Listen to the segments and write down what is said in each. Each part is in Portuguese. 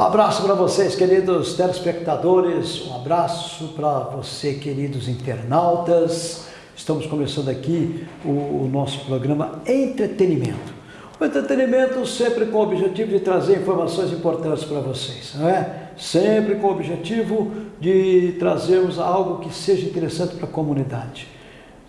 Um abraço para vocês, queridos telespectadores, um abraço para você, queridos internautas. Estamos começando aqui o, o nosso programa Entretenimento. O entretenimento sempre com o objetivo de trazer informações importantes para vocês, não é? Sempre com o objetivo de trazermos algo que seja interessante para a comunidade.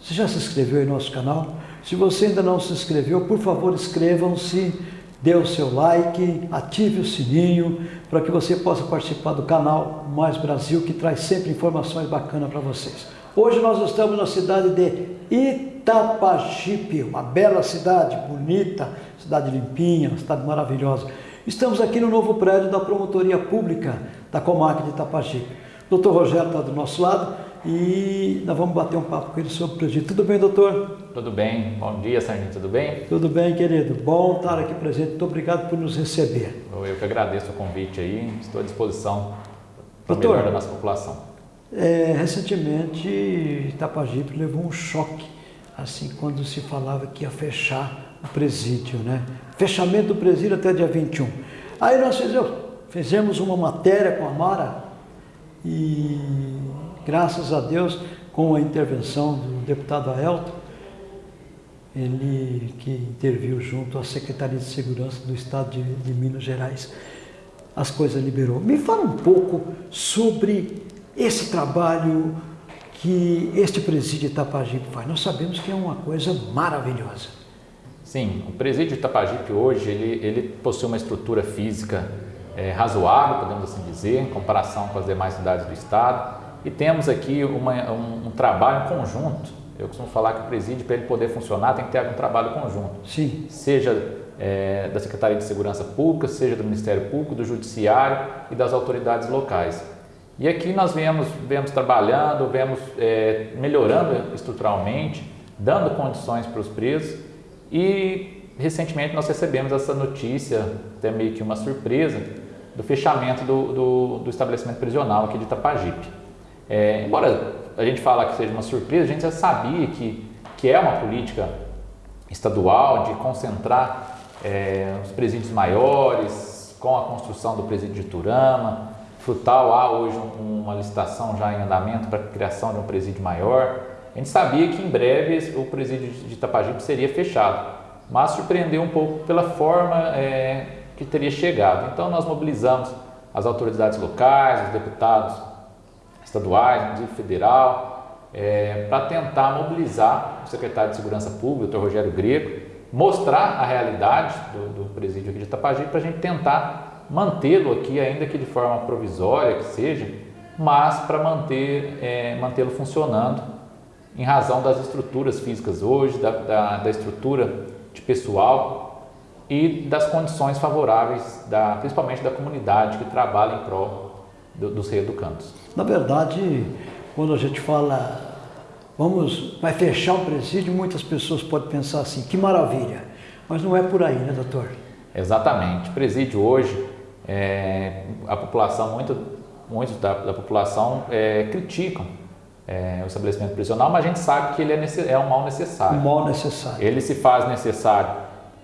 Você já se inscreveu em nosso canal? Se você ainda não se inscreveu, por favor, inscrevam-se, dê o seu like, ative o sininho, para que você possa participar do canal Mais Brasil, que traz sempre informações bacanas para vocês. Hoje nós estamos na cidade de Itapajipe, uma bela cidade, bonita, cidade limpinha, uma cidade maravilhosa. Estamos aqui no novo prédio da Promotoria Pública da Comarca de Itapajipe. Doutor Rogério está do nosso lado e nós vamos bater um papo com ele sobre o presídio. Tudo bem, doutor? Tudo bem. Bom dia, Sarnito. Tudo bem? Tudo bem, querido. Bom estar aqui presente. Muito obrigado por nos receber. Eu que agradeço o convite aí. Estou à disposição para o melhor da nossa população. É, recentemente, Itapajipe levou um choque, assim, quando se falava que ia fechar o presídio, né? Fechamento do presídio até dia 21. Aí nós fizemos, fizemos uma matéria com a Mara e, graças a Deus, com a intervenção do deputado Aelton, ele que interviu junto à Secretaria de Segurança do Estado de, de Minas Gerais, as coisas liberou. Me fala um pouco sobre esse trabalho que este presídio Itapajipe faz. Nós sabemos que é uma coisa maravilhosa. Sim, o presídio Itapajipe hoje, ele, ele possui uma estrutura física é, razoável, podemos assim dizer, em comparação com as demais cidades do estado. E temos aqui uma, um, um, trabalho conjunto. Eu costumo falar que o presídio, para ele poder funcionar, tem que ter um trabalho conjunto. Sim. Seja é, da Secretaria de Segurança Pública, seja do Ministério Público, do Judiciário e das autoridades locais. E aqui nós vemos, vemos trabalhando, vemos é, melhorando estruturalmente, dando condições para os presos e recentemente nós recebemos essa notícia, até meio que uma surpresa, do fechamento do, do, do estabelecimento prisional aqui de Itapajipe. É, embora a gente fale que seja uma surpresa, a gente já sabia que, que é uma política estadual de concentrar é, os presídios maiores, com a construção do presídio de Turama, Frutal há hoje uma licitação já em andamento para a criação de um presídio maior. A gente sabia que em breve o presídio de Itapajipe seria fechado, mas surpreendeu um pouco pela forma é, que teria chegado. Então nós mobilizamos as autoridades locais, os deputados estaduais, inclusive federal, é, para tentar mobilizar o secretário de Segurança Pública, o Dr. Rogério Greco, mostrar a realidade do, do presídio aqui de Itapajipe para a gente tentar mantê-lo aqui, ainda que de forma provisória que seja, mas para manter, é, mantê-lo funcionando em razão das estruturas físicas hoje, da, da, da, estrutura de pessoal e das condições favoráveis, da, principalmente da comunidade que trabalha em prol do, dos reeducandos. Na verdade, quando a gente fala vamos, vai fechar um presídio, muitas pessoas podem pensar assim, que maravilha, mas não é por aí, né doutor? Exatamente, presídio hoje é, a população, muito, muitos da, da população é, criticam é, o estabelecimento prisional, mas a gente sabe que ele é, é um mal necessário. Um mal necessário. Ele se faz necessário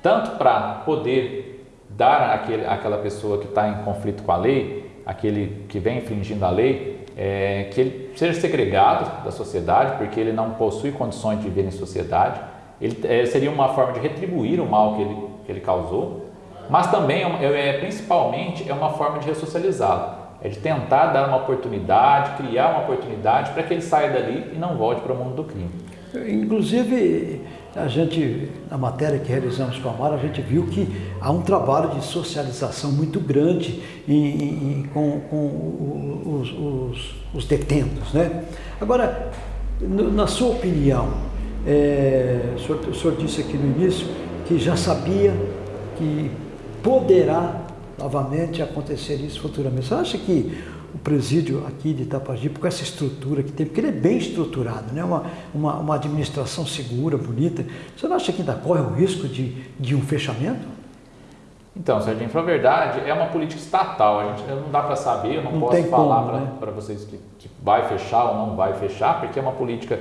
tanto para poder dar àquele, àquela pessoa que está em conflito com a lei, aquele que vem infringindo a lei, é, que ele seja segregado da sociedade, porque ele não possui condições de viver em sociedade. Ele é, seria uma forma de retribuir o mal que ele, que ele causou mas também, é, é, principalmente, é uma forma de ressocializá-lo. É de tentar dar uma oportunidade, criar uma oportunidade para que ele saia dali e não volte para o mundo do crime. Inclusive, a gente, na matéria que realizamos com a Mara, a gente viu que há um trabalho de socialização muito grande em, em, com, com os, os, os, detentos. Né? Agora, na sua opinião, é, o, senhor, o senhor disse aqui no início que já sabia que poderá novamente acontecer isso futuramente. Você acha que o presídio aqui de Itapajipe, com essa estrutura que tem, porque ele é bem estruturado, né? uma, uma, uma administração segura, bonita, você não acha que ainda corre o risco de, de um fechamento? Então, Serginho, para a verdade, é uma política estatal. A gente não dá para saber, eu não, não posso falar para né? vocês que, que, vai fechar ou não vai fechar, porque é uma política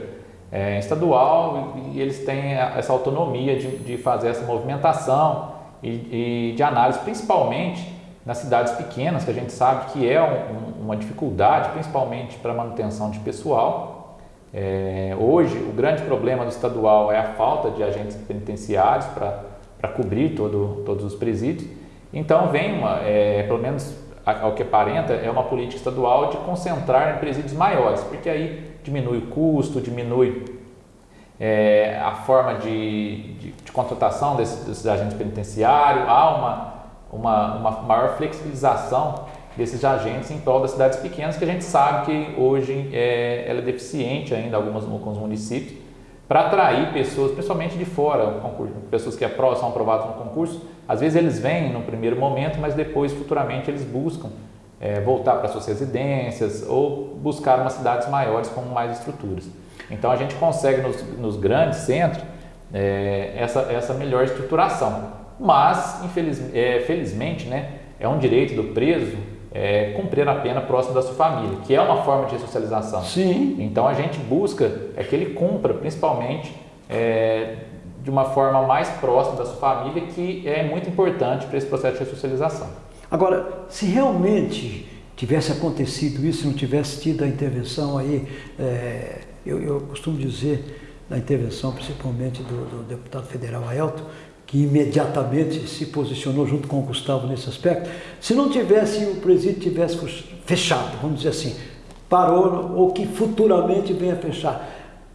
é, estadual e, e, eles têm essa autonomia de, de fazer essa movimentação e, e de análise, principalmente nas cidades pequenas, que a gente sabe que é um, uma dificuldade, principalmente para manutenção de pessoal. É, hoje, o grande problema do estadual é a falta de agentes penitenciários para cobrir todo, todos os presídios. Então, vem, uma, é, pelo menos ao que aparenta, é uma política estadual de concentrar em presídios maiores, porque aí diminui o custo, diminui é, a forma de, de, de contratação desses, desses agentes penitenciários, há uma uma, uma maior flexibilização desses agentes em prol das cidades pequenas, que a gente sabe que hoje é, ela é deficiente ainda algumas, alguns municípios, para atrair pessoas, principalmente de fora, pessoas que são aprovadas no concurso, às vezes eles vêm no primeiro momento, mas depois, futuramente, eles buscam é, voltar para suas residências ou buscar umas cidades maiores com mais estruturas. Então a gente consegue nos, nos grandes centros é, essa, essa melhor estruturação mas infeliz, é, felizmente né, é um direito do preso é, cumprir a pena próximo da sua família, que é uma forma de ressocialização. Sim. Então a gente busca é que ele cumpra, principalmente é, de uma forma mais próxima da sua família, que é muito importante para esse processo de ressocialização. Agora, se realmente tivesse acontecido isso, se não tivesse tido a intervenção aí, é, eu, eu, costumo dizer, da intervenção principalmente do, do deputado federal Aelton, que imediatamente se posicionou junto com o Gustavo nesse aspecto, se não tivesse o presídio tivesse fechado, vamos dizer assim, parou ou que futuramente venha fechar,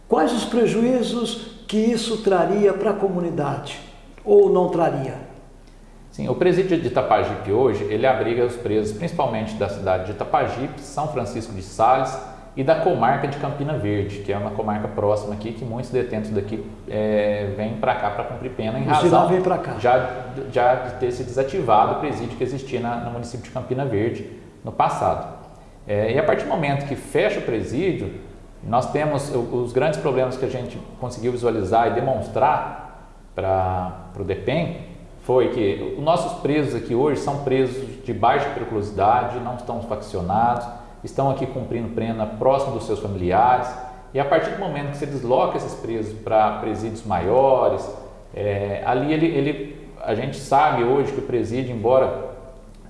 quais os prejuízos que isso traria para a comunidade ou não traria? Sim, o presídio de Itapajipe hoje, ele abriga os presos principalmente da cidade de Itapajipe, São Francisco de Sales, e da comarca de Campina Verde, que é uma comarca próxima aqui, que muitos detentos daqui é, vêm para cá para cumprir pena em razão vem cá. Já, já de ter se desativado o presídio que existia na, no município de Campina Verde no passado. É, e a partir do momento que fecha o presídio, nós temos os grandes problemas que a gente conseguiu visualizar e demonstrar para o DEPEN foi que os nossos presos aqui hoje são presos de baixa periculosidade, não estão faccionados, estão aqui cumprindo pena próximo dos seus familiares. E a partir do momento que você desloca esses presos para presídios maiores, é, ali ele, ele, a gente sabe hoje que o presídio, embora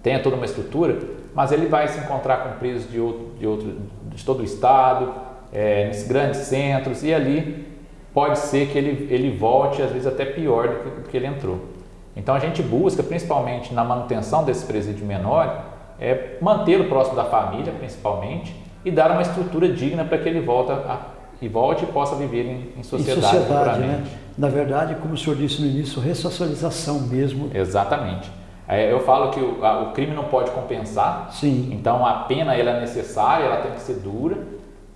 tenha toda uma estrutura, mas ele vai se encontrar com presos de, outro, de, outro, de todo o estado, é, nesses grandes centros, e ali pode ser que ele, ele volte, às vezes até pior do que, do que ele entrou. Então a gente busca, principalmente na manutenção desse presídio menor, é mantê-lo próximo da família, principalmente, e dar uma estrutura digna para que ele volte a, e volte e possa viver em, em sociedade. Em sociedade, né? Na verdade, como o senhor disse no início, ressocialização mesmo. Exatamente. É, eu falo que o, a, o, crime não pode compensar. Sim. Então a pena ela é necessária, ela tem que ser dura.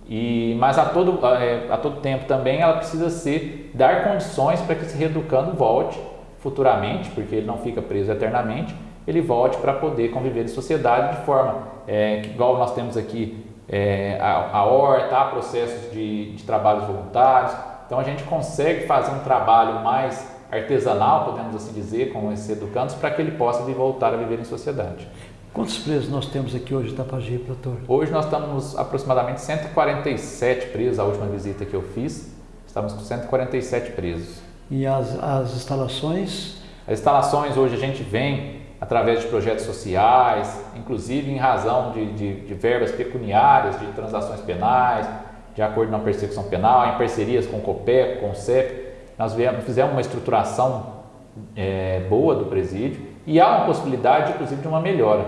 E, mas a todo, a, é, a todo tempo também ela precisa ser dar condições para que esse reeducando volte futuramente, porque ele não fica preso eternamente, ele volte para poder conviver em sociedade de forma, é, igual nós temos aqui é, a, a horta, há processos de, de trabalhos voluntários, então a gente consegue fazer um trabalho mais artesanal, podemos assim dizer, com esses educandos, para que ele possa voltar a viver em sociedade. Quantos presos nós temos aqui hoje em Itapajipe, doutor? Hoje nós estamos aproximadamente 147 presos, a última visita que eu fiz, estamos com 147 presos. E as, as instalações? As instalações hoje a gente vem através de projetos sociais, inclusive em razão de, de, de verbas pecuniárias, de transações penais, de acordo na persecução penal, em parcerias com o COPEC, com o CEP, nós viemos, fizemos uma estruturação é, boa do presídio e há uma possibilidade, inclusive, de uma melhora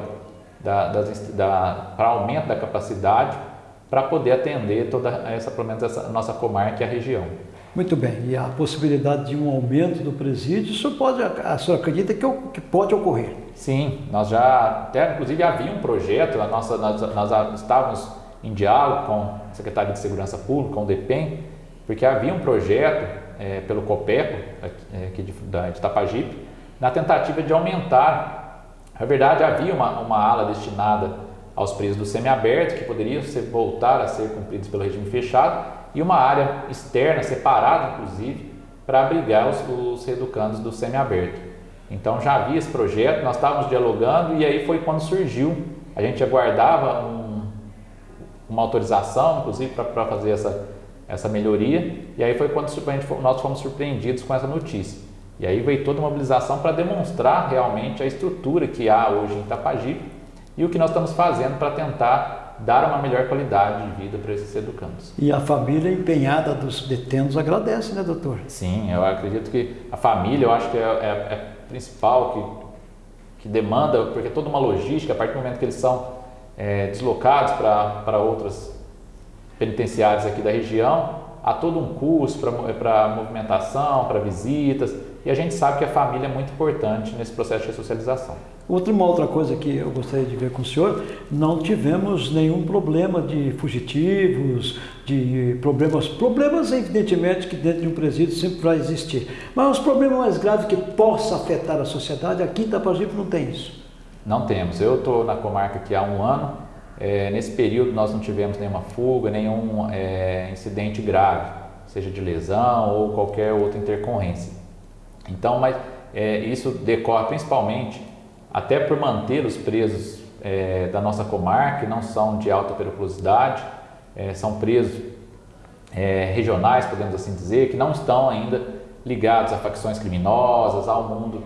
da, da, para aumento da capacidade para poder atender toda essa, pelo menos essa nossa comarca e a região. Muito bem, e a possibilidade de um aumento do presídio, isso pode, a senhora acredita que, que pode ocorrer? Sim, nós já, até inclusive havia um projeto, a nossa, nós, nós estávamos em diálogo com a Secretaria de Segurança Pública, com o DEPEN, porque havia um projeto é, pelo COPECO, é, aqui de, da, de Tapajipe, na tentativa de aumentar, na verdade havia uma, uma ala destinada aos presos do semiaberto, que poderiam ser, voltar a ser cumpridos pelo regime fechado, e uma área externa, separada inclusive, para abrigar os, os reeducandos do semiaberto. Então já havia esse projeto, nós estávamos dialogando e aí foi quando surgiu. A gente aguardava um, uma autorização, inclusive, para fazer essa, essa melhoria, e aí foi quando gente, nós fomos surpreendidos com essa notícia. E aí veio toda uma mobilização para demonstrar realmente a estrutura que há hoje em Itapajipe e o que nós estamos fazendo para tentar dar uma melhor qualidade de vida para esses educandos. E a família empenhada dos detentos agradece, né, doutor? Sim, eu acredito que a família, eu acho que é, é, é principal que, que demanda, porque é toda uma logística, a partir do momento que eles são é, deslocados para outras penitenciárias aqui da região, há todo um custo para movimentação, para visitas, e a gente sabe que a família é muito importante nesse processo de ressocialização. Outra, uma outra coisa que eu gostaria de ver com o senhor, não tivemos nenhum problema de fugitivos, de problemas, problemas evidentemente que dentro de um presídio sempre vai existir, mas os problemas mais graves que possa afetar a sociedade, aqui em Itapajipe não tem isso. Não temos, eu estou na comarca aqui há um ano, é, nesse período nós não tivemos nenhuma fuga, nenhum é, incidente grave, seja de lesão ou qualquer outra intercorrência. Então, mas é, isso decorre principalmente até por manter os presos é, da nossa comarca, que não são de alta periculosidade, é, são presos é, regionais, podemos assim dizer, que não estão ainda ligados a facções criminosas, ao mundo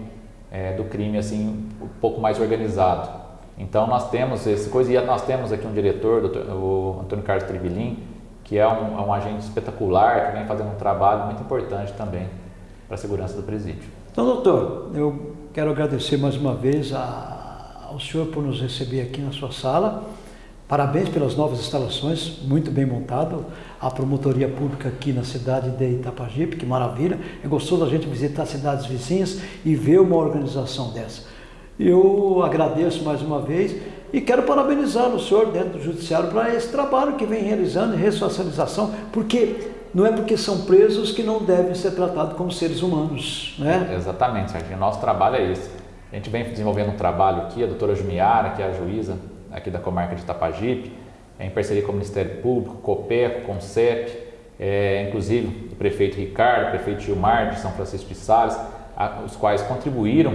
é, do crime assim um pouco mais organizado. Então nós temos esse coisa e nós temos aqui um diretor, o Antônio Carlos Tribilin, que é um, é um agente espetacular, que vem fazendo um trabalho muito importante também para a segurança do presídio. Então, doutor, eu quero agradecer mais uma vez a, ao senhor por nos receber aqui na sua sala. Parabéns pelas novas instalações, muito bem montado. A promotoria pública aqui na cidade de Itapajipe, que maravilha. É gostoso a gente visitar cidades vizinhas e ver uma organização dessa. Eu agradeço mais uma vez e quero parabenizar o senhor dentro do judiciário para esse trabalho que vem realizando ressocialização, porque não é porque são presos que não devem ser tratados como seres humanos. Né? Exatamente, Serginho. Nosso trabalho é esse. A gente vem desenvolvendo um trabalho aqui, a doutora Jumiara, que é a juíza aqui da comarca de Itapajipe, em parceria com o Ministério Público, COPECO, CONCEP, é, inclusive o prefeito Ricardo, o prefeito Gilmar de São Francisco de Sales, a, os quais contribuíram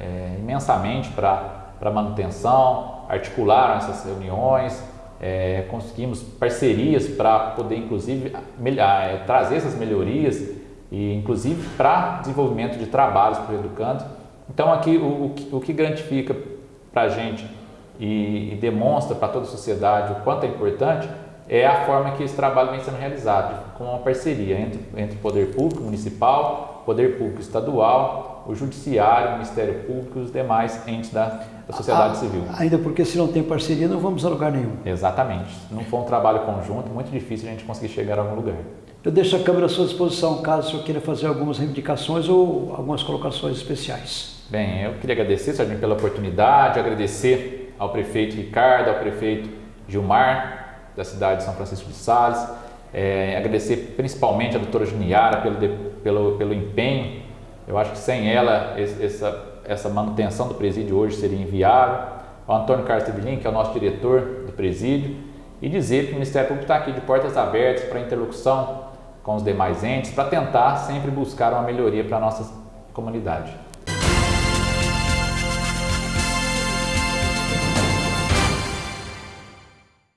é, imensamente para a manutenção, articularam essas reuniões, é, conseguimos parcerias para poder, inclusive, é, trazer essas melhorias e, inclusive, para desenvolvimento de trabalhos para o educando. Então, aqui, o, o, o que gratifica para a gente e, e demonstra para toda a sociedade o quanto é importante é a forma que esse trabalho vem sendo realizado, com uma parceria entre, entre poder público municipal, poder público estadual, o judiciário, o Ministério Público e os demais entes da, da sociedade ah, civil. Ainda porque se não tem parceria não vamos a lugar nenhum. Exatamente. Não for um trabalho conjunto, muito difícil a gente conseguir chegar a algum lugar. Eu deixo a câmera à sua disposição, caso o senhor queira fazer algumas reivindicações ou algumas colocações especiais. Bem, eu queria agradecer, Sargento, pela oportunidade, agradecer ao prefeito Ricardo, ao prefeito Gilmar, da cidade de São Francisco de Sales, é, agradecer principalmente a doutora Juniara pelo, pelo, pelo empenho. Eu acho que sem ela, essa, essa manutenção do presídio hoje seria inviável. Ao Antônio Carlos Tevilin, que é o nosso diretor do presídio, e dizer que o Ministério Público está aqui de portas abertas para interlocução com os demais entes, para tentar sempre buscar uma melhoria para a nossa comunidade.